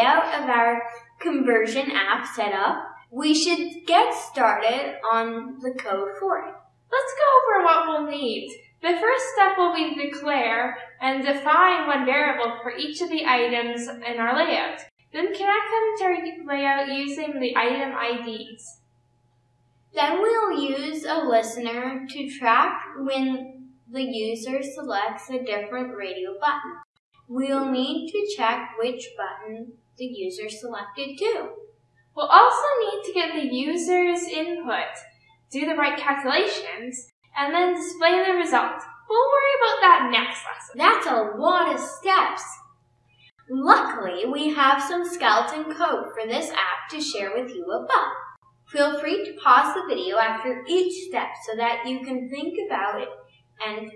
of our conversion app set up, we should get started on the code for it. Let's go over what we'll need. The first step will be declare and define one variable for each of the items in our layout. Then connect them to our layout using the item IDs. Then we'll use a listener to track when the user selects a different radio button. We'll need to check which button the user selected too. We'll also need to get the user's input, do the right calculations, and then display the result. We'll worry about that next lesson. That's a lot of steps. Luckily, we have some skeleton code for this app to share with you above. Feel free to pause the video after each step so that you can think about it and